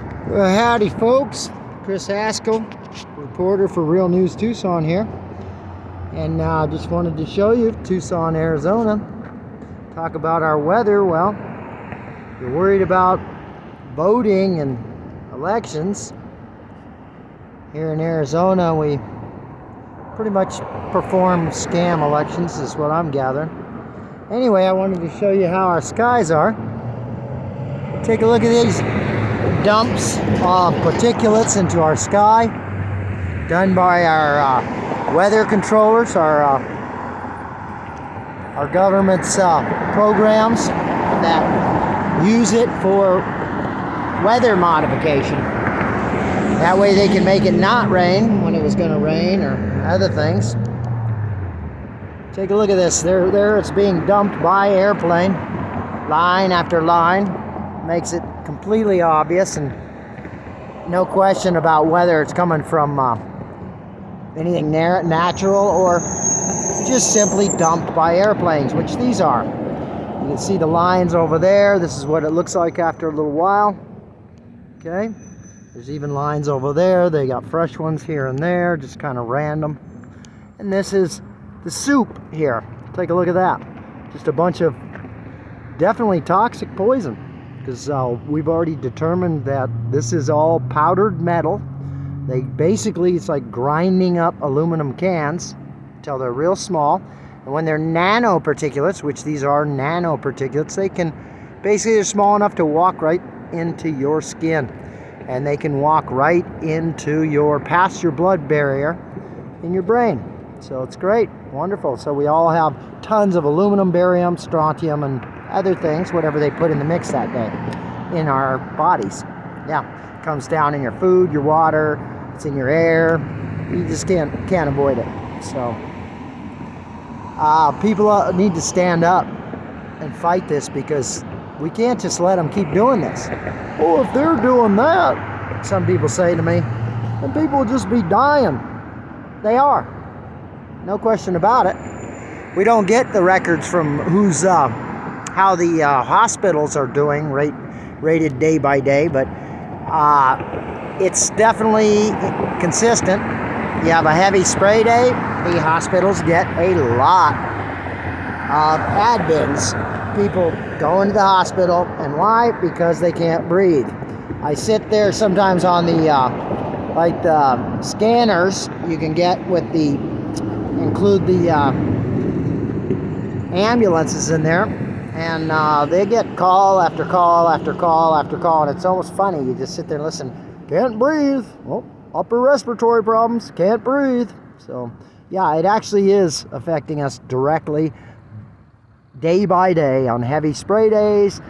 Well, howdy, folks. Chris Haskell, reporter for Real News Tucson here. And I uh, just wanted to show you Tucson, Arizona. Talk about our weather. Well, you're worried about voting and elections. Here in Arizona, we pretty much perform scam elections, is what I'm gathering. Anyway, I wanted to show you how our skies are. Take a look at these dumps of particulates into our sky done by our uh, weather controllers, our uh, our government's uh, programs that use it for weather modification. That way they can make it not rain when it was going to rain or other things. Take a look at this. There, there it's being dumped by airplane, line after line. Makes it completely obvious and no question about whether it's coming from uh, anything natural or just simply dumped by airplanes, which these are. You can see the lines over there. This is what it looks like after a little while. Okay. There's even lines over there. They got fresh ones here and there, just kind of random. And this is the soup here. Take a look at that. Just a bunch of definitely toxic poison because uh, we've already determined that this is all powdered metal. They basically, it's like grinding up aluminum cans until they're real small. And when they're nanoparticulates, which these are nanoparticulates, they can basically, they're small enough to walk right into your skin. And they can walk right into your, past your blood barrier in your brain. So it's great, wonderful. So we all have tons of aluminum, barium, strontium, and other things, whatever they put in the mix that day in our bodies. Yeah, comes down in your food, your water, it's in your air. You just can't can't avoid it. So uh, people uh, need to stand up and fight this because we can't just let them keep doing this. Well, if they're doing that, some people say to me, then people will just be dying. They are. No question about it. We don't get the records from who's uh, how the uh, hospitals are doing, rate, rated day by day, but uh, it's definitely consistent. You have a heavy spray day, the hospitals get a lot of admins. People going to the hospital, and why? Because they can't breathe. I sit there sometimes on the, uh, like the scanners you can get with the, include the uh, ambulances in there and uh, they get call after call after call after call and it's almost funny. You just sit there and listen. Can't breathe. Well upper respiratory problems. Can't breathe. So yeah it actually is affecting us directly day by day on heavy spray days.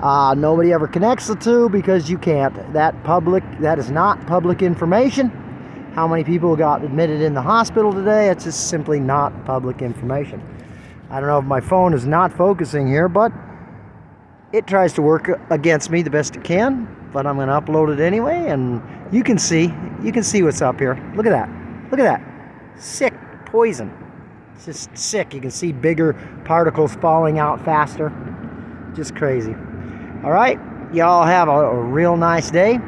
Uh, nobody ever connects the two because you can't. That public that is not public information. How many people got admitted in the hospital today? It's just simply not public information I don't know if my phone is not focusing here, but it tries to work against me the best it can. But I'm going to upload it anyway, and you can see, you can see what's up here. Look at that. Look at that. Sick poison. It's just sick. You can see bigger particles falling out faster. Just crazy. All right. Y'all have a, a, real nice day.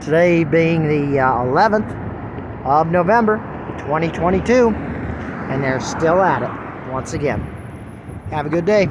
Today being the uh, 11th of November, 2022. And they're still at it once again. Have a good day.